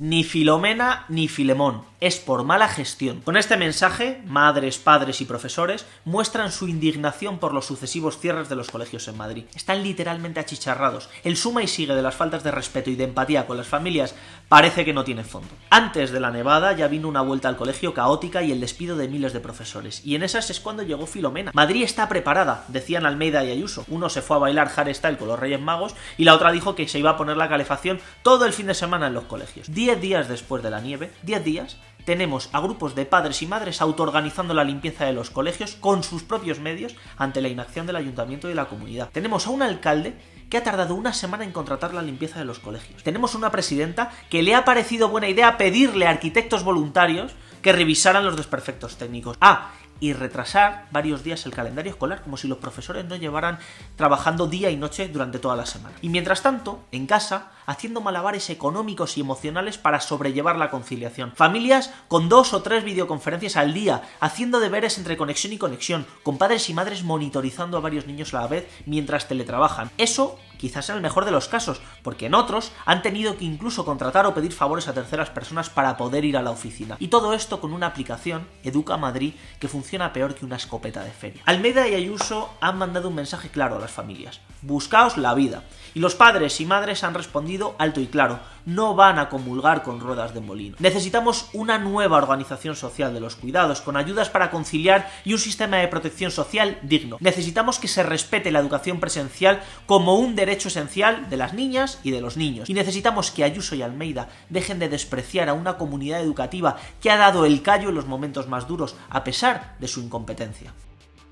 Ni Filomena ni Filemón, es por mala gestión. Con este mensaje, madres, padres y profesores muestran su indignación por los sucesivos cierres de los colegios en Madrid. Están literalmente achicharrados. El suma y sigue de las faltas de respeto y de empatía con las familias parece que no tiene fondo. Antes de la nevada ya vino una vuelta al colegio caótica y el despido de miles de profesores. Y en esas es cuando llegó Filomena. Madrid está preparada, decían Almeida y Ayuso. Uno se fue a bailar hardstyle con los Reyes Magos y la otra dijo que se iba a poner la calefacción todo el fin de semana en los colegios. Diez días después de la nieve, diez días, tenemos a grupos de padres y madres autoorganizando la limpieza de los colegios con sus propios medios ante la inacción del ayuntamiento y de la comunidad. Tenemos a un alcalde que ha tardado una semana en contratar la limpieza de los colegios. Tenemos una presidenta que le ha parecido buena idea pedirle a arquitectos voluntarios que revisaran los desperfectos técnicos. Ah, y retrasar varios días el calendario escolar, como si los profesores no llevaran trabajando día y noche durante toda la semana. Y mientras tanto, en casa, haciendo malabares económicos y emocionales para sobrellevar la conciliación. Familias con dos o tres videoconferencias al día, haciendo deberes entre conexión y conexión, con padres y madres monitorizando a varios niños a la vez mientras teletrabajan. Eso quizás en el mejor de los casos, porque en otros han tenido que incluso contratar o pedir favores a terceras personas para poder ir a la oficina. Y todo esto con una aplicación, Educa Madrid, que funciona peor que una escopeta de feria. Almeida y Ayuso han mandado un mensaje claro a las familias. Buscaos la vida. Y los padres y madres han respondido alto y claro, no van a comulgar con ruedas de molino. Necesitamos una nueva organización social de los cuidados, con ayudas para conciliar y un sistema de protección social digno. Necesitamos que se respete la educación presencial como un derecho esencial de las niñas y de los niños. Y necesitamos que Ayuso y Almeida dejen de despreciar a una comunidad educativa que ha dado el callo en los momentos más duros, a pesar de su incompetencia.